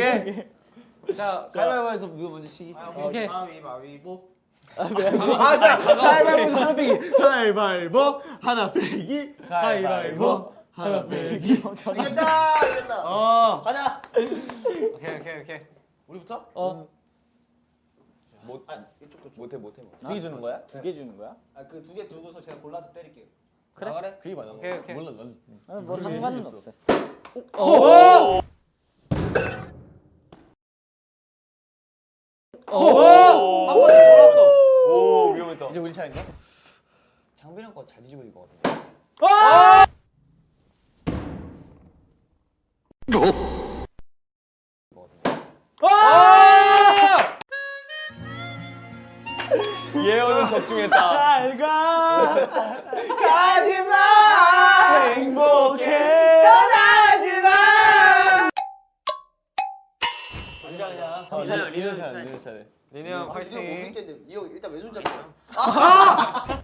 오케이. 자, 가위바위보에서 누가 먼저 치기? 오케이. 가위바위보. 아, 자, 가위바위보 하나 빼기. 가위바위보 하나 빼기. 가위바위보 하나 빼기. 이겼다. 이겼다. 어. 가자. 오케이 오케이 오케이. 우리부터? 어. 못 이쪽도 좀. 못해 못해. 두개 주는 거야? 두 개 주는 거야? 아, 그 두 개 두고서 제가 골라서 때릴게요. 그래? 그래? 그게 맞아. 오케이, 오케이. 몰라, 난. 아, 뭐 상관은 없어. 한 번에 돌았어. 오 위험했다. 이제 우리 차례인가? 장빈 형 거잘 뒤집어질 것 같은데. 예언은 적중했다. 잘 가. 가지마 행복해 아니야, 아니야. 어, 리- 리노 차례 리노 차례 리네 형 아, 이거 못 파이팅. 믿겠는데. 이거 일단 왼손 잡자.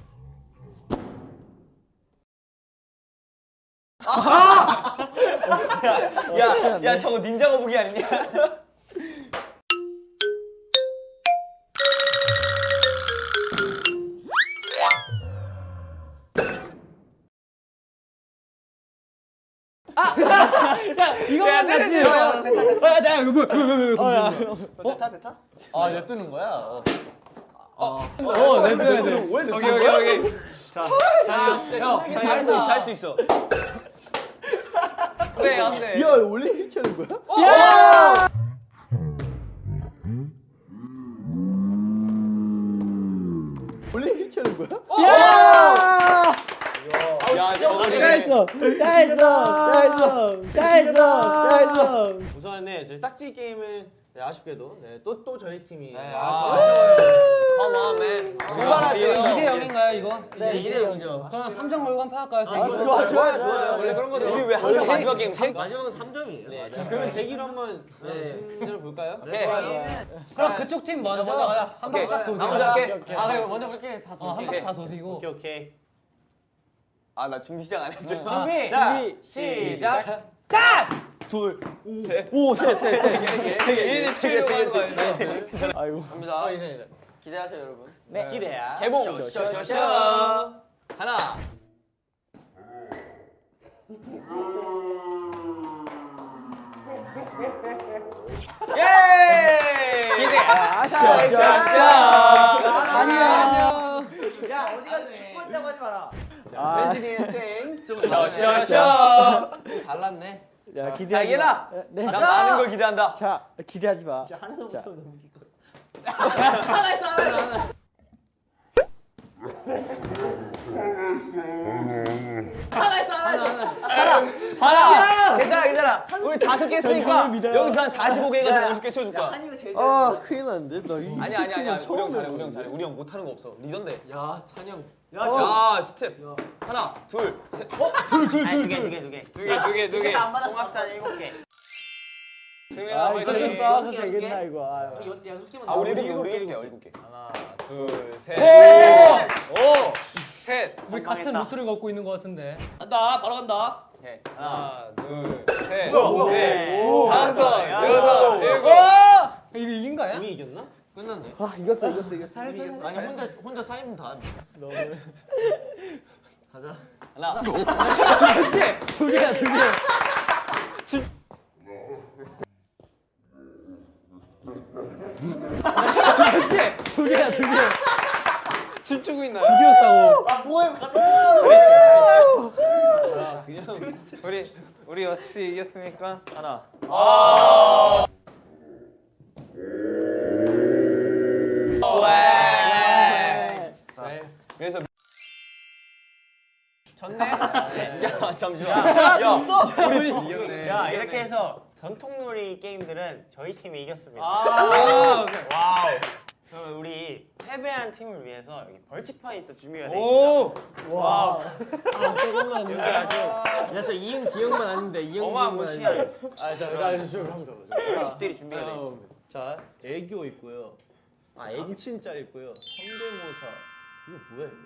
야, 야 저거 닌자 거북이 아니냐? 이거만 맞지? 아, 나 이거 뭐야? 됐다, 됐다. 아 냅두는 거야? 어. 어, 냅둬야 돼. 왜 오케이 냅두는 오케이? 오케이. 자, 자, 형, 자, 할수 있어. 그래, 안 돼. 야 원래 이렇게 하는 거야? 원래 이렇게 하는 거야? 야, 저거는 잘했어. 잘했어. 잘했어. 잘했어. 잘했어. 우선 네 저희 딱지 게임은 네, 아쉽게도 네, 또 또 저희 팀이 네, 아, 아, man. 출발하세요. 2대 0인가요, 이거? 네 2대 0이죠 그럼 3점 걸고 한판 할까요? 아, 좋아 좋아요 좋아요 원래 그런 거죠 우리 왜 항상 마지막 게임 삼- 마지막은 3점이에요 네, 자, 그러면 제기로 한번 네, 승자를 볼까요? 오케이. 그럼 그쪽 팀 먼저 먼저 가자. 한 오케이. 바퀴 딱 도세요. 아 그리고 먼저 우리끼리 다 어, 한 돌게 바퀴 다 도시고. 오케이 오케이 아, 나 준비 시작 안 했죠. 준비 자, 시작 이제 치게 되는 거 아니야? 아이고. 갑니다 어, 이제 이제 기대하세요 여러분 네. 기대야 개봉. 쇼쇼쇼 하나. 예! 기대. 안녕. 야, 어디 가서 축구했다고 하지 아, 샤샤샤. 달랐네 야 자, 기대하지 이해나. 마. 네. 난 많은 걸 기대한다. 자, 기대하지 마. 하나도 자. 못하면 너무 이거. 하나. 괜찮아, 괜찮아. 우리 다섯 개 했으니까. 여기서 한 45개 해가지고 50개 쳐줄 거야. 한이가 제일 아 잘했어. 큰일 났는데 나 이- 아니 아니. 처음 우리 형 잘해. 우리 형 잘해. 우리 형 못하는 거 없어. 리던데. 야 찬영 야, 스텝. 하나, 둘, 셋. 어? 두 개, 두 개, 두 개. 두 개, 두 개, 두 개. 안 받았어. 통합산 일곱 개. 승민아, 아, 이거 좀. 싸워서 개, 되겠나 개? 이거. 아. 아, 우리. 일곱 개, 우리 일곱 개, 일곱 개. 하나, 둘, 셋. 오! 오! 셋. 우리 같은 루트를 걷고 있는 것 같은데. 간다. 바로 간다. 하나, 둘, 셋, 오, 넷, 오, 다섯, 야. 여섯, 일곱. 와! 이거 이긴 거야? 이미 이겼나? 끝났네 아, 이겼어, 이겼어, 이겼어. 아니 혼자 혼자 쌓이면 다 너무 가자 하나, 그렇지. 두 개야, 두 개. 그렇지. 두 개야, 두 개. 춤추고 있나요? 두 개였다고. 아, 뭐해? 갔다. 우리 우리 어차피 이겼으니까 하나. 네. 그래서 졌네 야 잠시만. 야, 졌어. 우리 이겼네. 자 이렇게 해서 전통놀이 게임들은 저희 팀이 이겼습니다. 아, 오케이. 와우. 그럼 우리 패배한 팀을 위해서 여기 벌칙판이 또 준비가 돼 있습니다. 오! 와우. 조금만 여기 아주 야저 이응 기억만 아는데 이응 어마무시한 아자 나좀 한번 줘봐 벌칙들이 준비가 돼 있습니다. 자 애교 있고요 아 애칭짤 있고요 성대모사 이거 뭐야 이거?